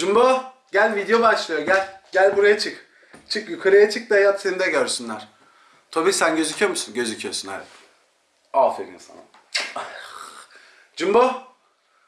Jumbo gel video başlıyor gel. Gel buraya çık. Çık yukarıya çık da yat seni de görsünler. Tobi sen gözüküyor musun? Gözüküyorsun evet. Aferin sana. Jumbo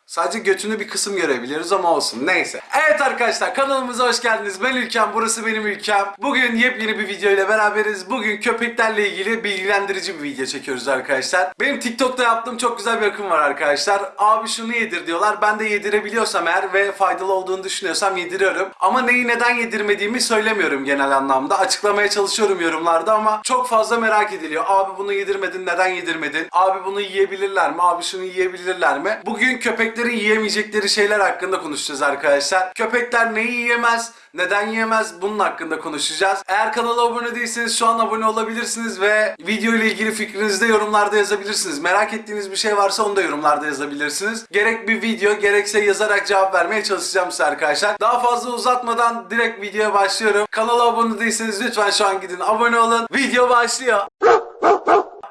Sadece götünü bir kısım görebiliyoruz ama olsun. Neyse. Evet arkadaşlar kanalımıza hoş geldiniz. Ben Ülkem. Burası benim ülkem. Bugün yepyeni bir video ile beraberiz. Bugün köpeklerle ilgili bilgilendirici bir video çekiyoruz arkadaşlar. Benim TikTok'ta yaptığım çok güzel bir akım var arkadaşlar. Abi şunu yedir diyorlar. Ben de yedirebiliyorsam eğer ve faydalı olduğunu düşünüyorsam yediriyorum. Ama neyi neden yedirmediğimi söylemiyorum genel anlamda. Açıklamaya çalışıyorum yorumlarda ama çok fazla merak ediliyor. Abi bunu yedirmedin neden yedirmedin? Abi bunu yiyebilirler mi? Abi şunu yiyebilirler mi? Bugün köpeklerin yiyemeyecekleri şeyler hakkında konuşacağız arkadaşlar. Köpekler neyi yiyemez? Neden yiyemez? Bunun hakkında konuşacağız. Eğer kanala abone değilseniz şu an abone olabilirsiniz ve video ile ilgili fikrinizi de yorumlarda yazabilirsiniz. Merak ettiğiniz bir şey varsa onu da yorumlarda yazabilirsiniz. Gerek bir video gerekse yazarak cevap vermeye çalışacağım size arkadaşlar. Daha fazla uzatmadan direkt videoya başlıyorum. Kanala abone değilseniz lütfen şu an gidin abone olun. Video başlıyor.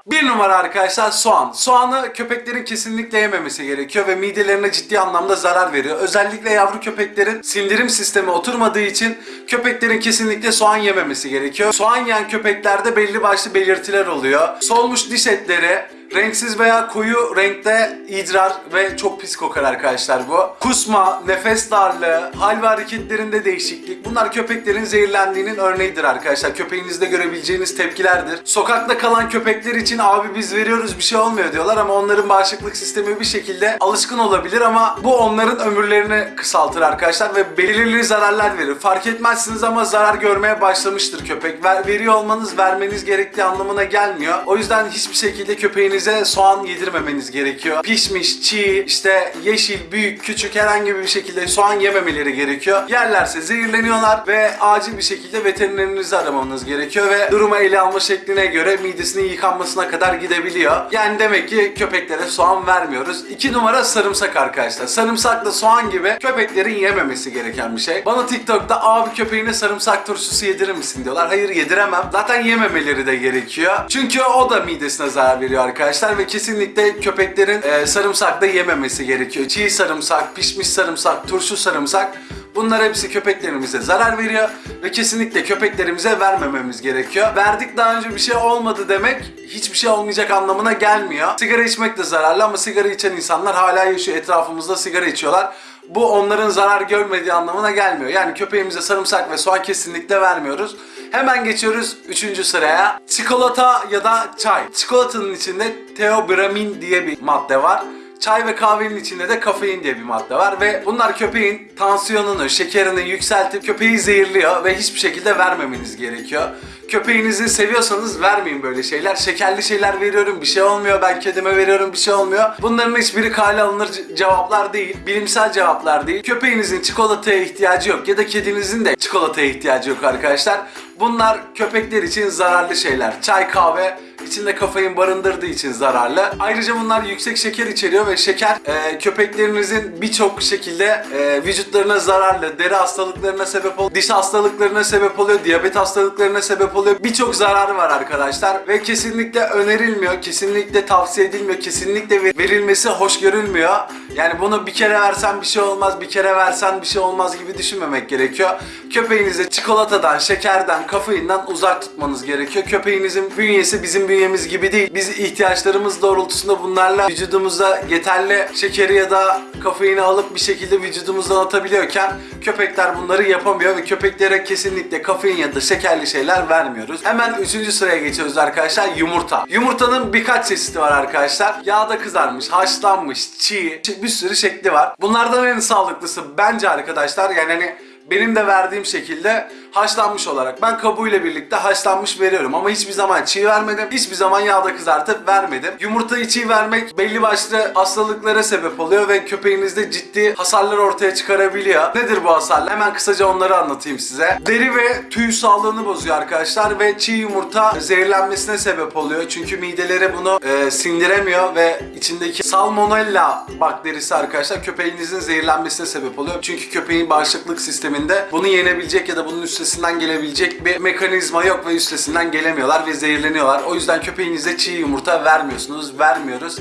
Bir numara arkadaşlar soğan. Soğanı köpeklerin kesinlikle yememesi gerekiyor ve midelerine ciddi anlamda zarar veriyor. Özellikle yavru köpeklerin sindirim sistemi oturmadığı için köpeklerin kesinlikle soğan yememesi gerekiyor. Soğan yiyen köpeklerde belli başlı belirtiler oluyor. Solmuş diş etleri, renksiz veya koyu renkte idrar ve çok pis kokar arkadaşlar bu. Kusma, nefes darlığı, hal ve hareketlerinde değişiklik. Bunlar köpeklerin zehirlendiğinin örneğidir arkadaşlar. Köpeğinizde görebileceğiniz tepkilerdir. Sokakta kalan köpekler için abi biz veriyoruz bir şey olmuyor diyorlar ama onların bağışıklık sistemi bir şekilde alışkın olabilir ama bu onların ömürlerini kısaltır arkadaşlar ve belirli zararlar verir. Fark etmezsiniz ama zarar görmeye başlamıştır köpek. Ver, veriyor olmanız vermeniz gerektiği anlamına gelmiyor. O yüzden hiçbir şekilde köpeğinize soğan yedirmemeniz gerekiyor. Pişmiş, çiğ, işte yeşil, büyük, küçük herhangi bir şekilde soğan yememeleri gerekiyor. Yerlerse zehirleniyorlar ve acil bir şekilde veterinerinizi aramanız gerekiyor ve durumu ele alma şekline göre midesinin yıkanmasına kadar gidebiliyor. Yani demek ki köpeklere soğan vermiyoruz. İki numara sarımsak arkadaşlar. Sarımsakla soğan gibi köpeklerin yememesi gereken bir şey. Bana TikTok'ta abi köpeğine sarımsak turşusu yedirir misin diyorlar. Hayır yediremem. Zaten yememeleri de gerekiyor. Çünkü o da midesine zarar veriyor arkadaşlar ve kesinlikle köpeklerin e, sarımsak da yememesi gerekiyor. Çiğ sarımsak, pişmiş sarımsak, turşu sarımsak Bunlar hepsi köpeklerimize zarar veriyor ve kesinlikle köpeklerimize vermememiz gerekiyor. Verdik daha önce bir şey olmadı demek hiçbir şey olmayacak anlamına gelmiyor. Sigara içmek de zararlı ama sigara içen insanlar hala yaşıyor etrafımızda sigara içiyorlar. Bu onların zarar görmediği anlamına gelmiyor. Yani köpeğimize sarımsak ve soğan kesinlikle vermiyoruz. Hemen geçiyoruz 3. sıraya. Çikolata ya da çay. Çikolatanın içinde teobramin diye bir madde var. Çay ve kahvenin içinde de kafein diye bir madde var ve bunlar köpeğin tansiyonunu, şekerini yükseltip köpeği zehirliyor ve hiçbir şekilde vermemeniz gerekiyor. Köpeğinizi seviyorsanız vermeyin böyle şeyler. Şekerli şeyler veriyorum bir şey olmuyor. Ben kedime veriyorum bir şey olmuyor. Bunların hiçbiri kale alınır ce- cevaplar değil. Bilimsel cevaplar değil. Köpeğinizin çikolataya ihtiyacı yok ya da kedinizin de çikolataya ihtiyacı yok arkadaşlar. Bunlar köpekler için zararlı şeyler. Çay, kahve içinde kafein barındırdığı için zararlı. Ayrıca bunlar yüksek şeker içeriyor ve şeker e, köpeklerinizin birçok şekilde e, vücutlarına zararlı, deri hastalıklarına sebep oluyor, diş hastalıklarına sebep oluyor, diyabet hastalıklarına sebep oluyor. Birçok zararı var arkadaşlar ve kesinlikle önerilmiyor, kesinlikle tavsiye edilmiyor, kesinlikle ver- verilmesi hoş görülmüyor. Yani bunu bir kere versen bir şey olmaz, bir kere versen bir şey olmaz gibi düşünmemek gerekiyor. Köpeğinizi çikolatadan, şekerden, kafeinden uzak tutmanız gerekiyor. Köpeğinizin bünyesi bizim bünyemiz gibi değil. Biz ihtiyaçlarımız doğrultusunda bunlarla vücudumuza yeterli şekeri ya da kafeini alıp bir şekilde vücudumuzdan atabiliyorken köpekler bunları yapamıyor ve köpeklere kesinlikle kafein ya da şekerli şeyler vermiyoruz. Hemen 3. sıraya geçiyoruz arkadaşlar yumurta. Yumurtanın birkaç çeşidi var arkadaşlar. Yağda kızarmış, haşlanmış, çiğ, bir sürü şekli var. Bunlardan en sağlıklısı bence arkadaşlar yani hani benim de verdiğim şekilde haşlanmış olarak. Ben kabuğuyla birlikte haşlanmış veriyorum ama hiçbir zaman çiğ vermedim. Hiçbir zaman yağda kızartıp vermedim. Yumurtayı çiğ vermek belli başlı hastalıklara sebep oluyor ve köpeğinizde ciddi hasarlar ortaya çıkarabiliyor. Nedir bu hasarlar? Hemen kısaca onları anlatayım size. Deri ve tüy sağlığını bozuyor arkadaşlar ve çiğ yumurta zehirlenmesine sebep oluyor. Çünkü mideleri bunu e, sindiremiyor ve içindeki salmonella bakterisi arkadaşlar köpeğinizin zehirlenmesine sebep oluyor. Çünkü köpeğin bağışıklık sisteminde bunu yenebilecek ya da bunun üstesinden gelebilecek bir mekanizma yok ve üstesinden gelemiyorlar ve zehirleniyorlar. O yüzden köpeğinize çiğ yumurta vermiyorsunuz, vermiyoruz.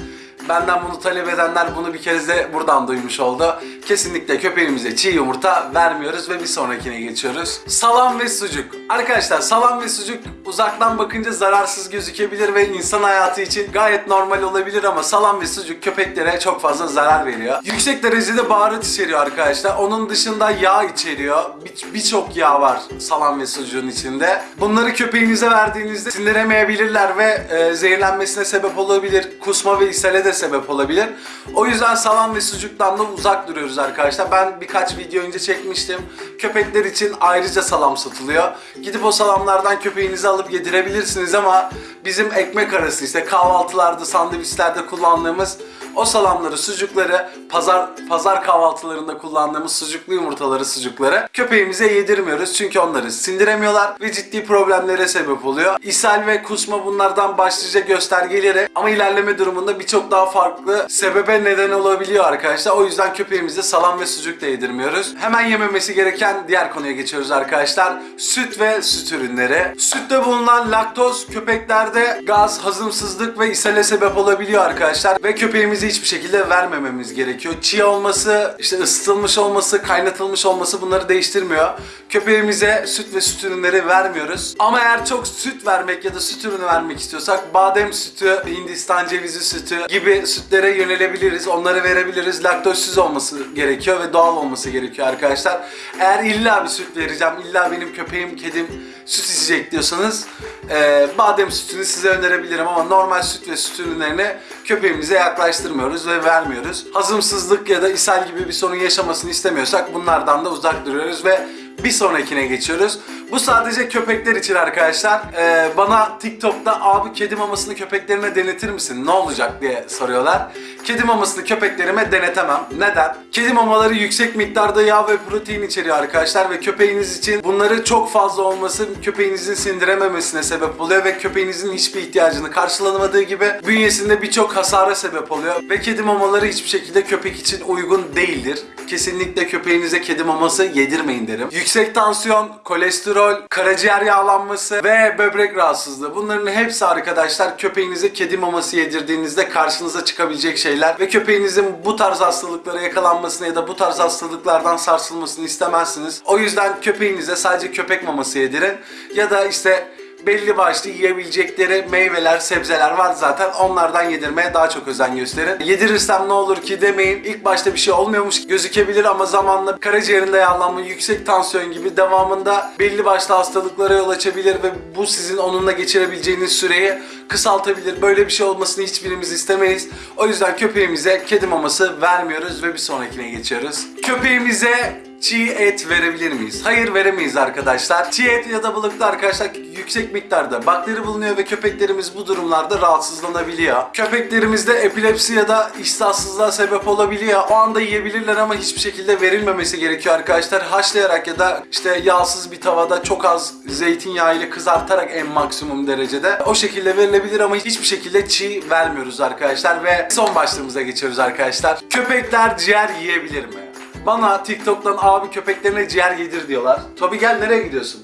Benden bunu talep edenler bunu bir kez de buradan duymuş oldu. kesinlikle köpeğimize çiğ yumurta vermiyoruz ve bir sonrakine geçiyoruz. Salam ve sucuk. Arkadaşlar salam ve sucuk uzaktan bakınca zararsız gözükebilir ve insan hayatı için gayet normal olabilir ama salam ve sucuk köpeklere çok fazla zarar veriyor. Yüksek derecede baharat içeriyor arkadaşlar. Onun dışında yağ içeriyor. Bir- Birçok yağ var salam ve sucuğun içinde. Bunları köpeğinize verdiğinizde sindiremeyebilirler ve e, zehirlenmesine sebep olabilir. Kusma ve ishale de sebep olabilir. O yüzden salam ve sucuktan da uzak duruyoruz arkadaşlar. Ben birkaç video önce çekmiştim. Köpekler için ayrıca salam satılıyor. Gidip o salamlardan köpeğinize alıp yedirebilirsiniz ama bizim ekmek arası işte kahvaltılarda, sandviçlerde kullandığımız o salamları, sucukları, pazar pazar kahvaltılarında kullandığımız sucuklu yumurtaları, sucukları köpeğimize yedirmiyoruz. Çünkü onları sindiremiyorlar ve ciddi problemlere sebep oluyor. İshal ve kusma bunlardan başlıca göstergeleri ama ilerleme durumunda birçok daha farklı sebebe neden olabiliyor arkadaşlar. O yüzden köpeğimize salam ve sucuk da yedirmiyoruz. Hemen yememesi gereken diğer konuya geçiyoruz arkadaşlar. Süt ve süt ürünleri. Sütte bulunan laktoz köpeklerde gaz, hazımsızlık ve ishale sebep olabiliyor arkadaşlar. Ve köpeğimize hiçbir şekilde vermememiz gerekiyor. Çiğ olması, işte ısıtılmış olması, kaynatılmış olması bunları değiştirmiyor. Köpeğimize süt ve süt ürünleri vermiyoruz. Ama eğer çok süt vermek ya da süt ürünü vermek istiyorsak badem sütü, Hindistan cevizi sütü gibi sütlere yönelebiliriz. Onları verebiliriz. Laktozsüz olması gerekiyor ve doğal olması gerekiyor arkadaşlar. Eğer illa bir süt vereceğim, illa benim köpeğim, kedim süt içecek diyorsanız e, badem sütünü size önerebilirim ama normal süt ve süt ürünlerini köpeğimize yaklaştırmıyoruz ve vermiyoruz. Hazımsızlık ya da ishal gibi bir sorun yaşamasını istemiyorsak bunlardan da uzak duruyoruz ve bir sonrakine geçiyoruz. Bu sadece köpekler için arkadaşlar. Ee, bana TikTok'ta abi kedi mamasını köpeklerine denetir misin? Ne olacak diye soruyorlar. Kedi mamasını köpeklerime denetemem. Neden? Kedi mamaları yüksek miktarda yağ ve protein içeriyor arkadaşlar ve köpeğiniz için bunları çok fazla olması köpeğinizin sindirememesine sebep oluyor ve köpeğinizin hiçbir ihtiyacını karşılamadığı gibi bünyesinde birçok hasara sebep oluyor ve kedi mamaları hiçbir şekilde köpek için uygun değildir. Kesinlikle köpeğinize kedi maması yedirmeyin derim. Yüksek tansiyon, kolesterol, karaciğer yağlanması ve böbrek rahatsızlığı. Bunların hepsi arkadaşlar köpeğinize kedi maması yedirdiğinizde karşınıza çıkabilecek şeyler ve köpeğinizin bu tarz hastalıklara yakalanmasını ya da bu tarz hastalıklardan sarsılmasını istemezsiniz. O yüzden köpeğinize sadece köpek maması yedirin ya da işte belli başlı yiyebilecekleri meyveler, sebzeler var zaten. Onlardan yedirmeye daha çok özen gösterin. Yedirirsem ne olur ki demeyin. İlk başta bir şey olmuyormuş gözükebilir ama zamanla karaciğerinde yağlanma, yüksek tansiyon gibi devamında belli başlı hastalıklara yol açabilir ve bu sizin onunla geçirebileceğiniz süreyi kısaltabilir. Böyle bir şey olmasını hiçbirimiz istemeyiz. O yüzden köpeğimize kedi maması vermiyoruz ve bir sonrakine geçiyoruz. Köpeğimize çiğ et verebilir miyiz? Hayır veremeyiz arkadaşlar. Çiğ et ya da balıkta arkadaşlar yüksek miktarda bakteri bulunuyor ve köpeklerimiz bu durumlarda rahatsızlanabiliyor. Köpeklerimizde epilepsi ya da iştahsızlığa sebep olabiliyor. O anda yiyebilirler ama hiçbir şekilde verilmemesi gerekiyor arkadaşlar. Haşlayarak ya da işte yağsız bir tavada çok az zeytinyağı ile kızartarak en maksimum derecede o şekilde verilebilir ama hiçbir şekilde çiğ vermiyoruz arkadaşlar ve son başlığımıza geçiyoruz arkadaşlar. Köpekler ciğer yiyebilir mi? Bana TikTok'tan abi köpeklerine ciğer yedir diyorlar. Tobi gel nereye gidiyorsun?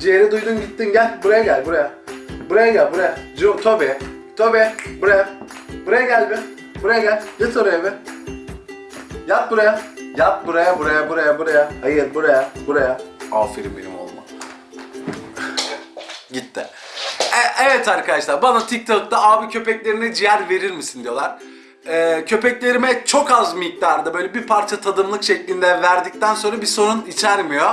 Ciğeri duydun gittin gel buraya gel buraya. Buraya gel buraya. Jo, Tobi. Tobi buraya. Buraya gel bir. Buraya gel. Git oraya bir. Yat buraya. Yat buraya buraya buraya buraya. Hayır buraya buraya. Aferin benim oğluma. Gitti. E- evet arkadaşlar bana TikTok'ta abi köpeklerine ciğer verir misin diyorlar. Ee, köpeklerime çok az miktarda böyle bir parça tadımlık şeklinde verdikten sonra bir sorun içermiyor.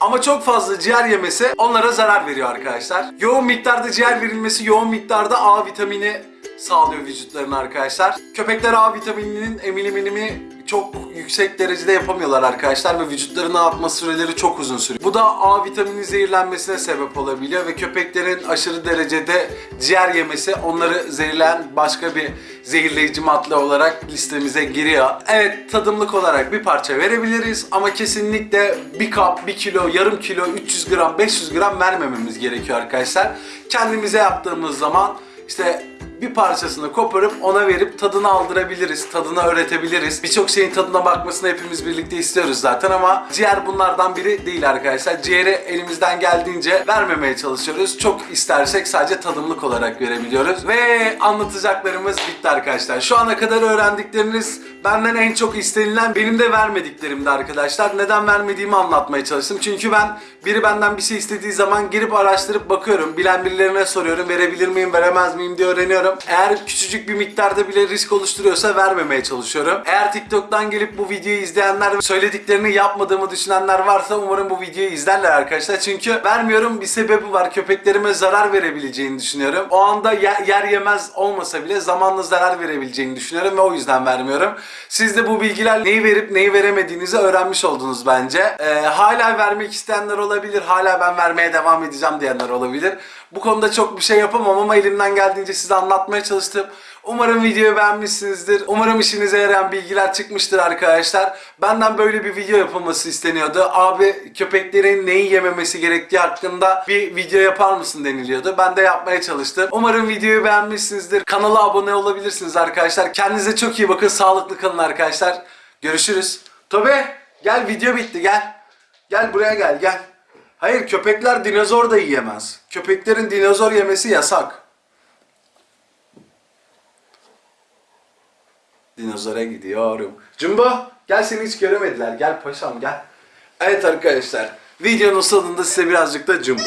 Ama çok fazla ciğer yemesi onlara zarar veriyor arkadaşlar. Yoğun miktarda ciğer verilmesi yoğun miktarda A vitamini sağlıyor vücutlarına arkadaşlar. Köpekler A vitamininin emilimini çok yüksek derecede yapamıyorlar arkadaşlar ve vücutlarına atma süreleri çok uzun sürüyor. Bu da A vitamini zehirlenmesine sebep olabiliyor ve köpeklerin aşırı derecede ciğer yemesi onları zehirleyen başka bir zehirleyici madde olarak listemize giriyor. Evet tadımlık olarak bir parça verebiliriz ama kesinlikle bir kap, bir kilo, yarım kilo, 300 gram, 500 gram vermememiz gerekiyor arkadaşlar. Kendimize yaptığımız zaman işte bir parçasını koparıp ona verip tadını aldırabiliriz, tadını öğretebiliriz. Birçok şeyin tadına bakmasını hepimiz birlikte istiyoruz zaten ama ciğer bunlardan biri değil arkadaşlar. Ciğeri elimizden geldiğince vermemeye çalışıyoruz. Çok istersek sadece tadımlık olarak verebiliyoruz. Ve anlatacaklarımız bitti arkadaşlar. Şu ana kadar öğrendikleriniz benden en çok istenilen benim de vermediklerimdi arkadaşlar. Neden vermediğimi anlatmaya çalıştım. Çünkü ben biri benden bir şey istediği zaman girip araştırıp bakıyorum. Bilen birilerine soruyorum. Verebilir miyim, veremez miyim diye öğreniyorum. Eğer küçücük bir miktarda bile risk oluşturuyorsa vermemeye çalışıyorum. Eğer TikTok'tan gelip bu videoyu izleyenler söylediklerini yapmadığımı düşünenler varsa umarım bu videoyu izlerler arkadaşlar. Çünkü vermiyorum bir sebebi var. Köpeklerime zarar verebileceğini düşünüyorum. O anda yer, yer yemez olmasa bile zamanla zarar verebileceğini düşünüyorum ve o yüzden vermiyorum. Siz de bu bilgiler neyi verip neyi veremediğinizi öğrenmiş oldunuz bence. Ee, hala vermek isteyenler olabilir. Hala ben vermeye devam edeceğim diyenler olabilir. Bu konuda çok bir şey yapamam ama elimden geldiğince size anlatmaya çalıştım. Umarım videoyu beğenmişsinizdir. Umarım işinize yarayan bilgiler çıkmıştır arkadaşlar. Benden böyle bir video yapılması isteniyordu. Abi köpeklerin neyi yememesi gerektiği hakkında bir video yapar mısın deniliyordu. Ben de yapmaya çalıştım. Umarım videoyu beğenmişsinizdir. Kanala abone olabilirsiniz arkadaşlar. Kendinize çok iyi bakın. Sağlıklı kalın arkadaşlar. Görüşürüz. Tobe gel video bitti gel. Gel buraya gel gel. Hayır köpekler dinozor da yiyemez. Köpeklerin dinozor yemesi yasak. Dinozora gidiyorum. Jumbo gel seni hiç göremediler. Gel paşam gel. Evet arkadaşlar videonun sonunda size birazcık da Jumbo.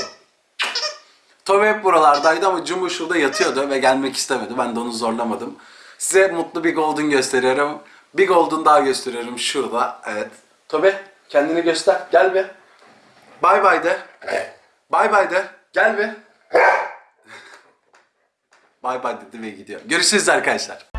Toby hep buralardaydı ama Jumbo şurada yatıyordu ve gelmek istemedi. Ben de onu zorlamadım. Size mutlu bir golden gösteriyorum. Bir golden daha gösteriyorum şurada. Evet. Toby kendini göster. Gel be. Bay bay de. Bay bay de. Gel be. Bay bay dedi ve gidiyor. Görüşürüz arkadaşlar.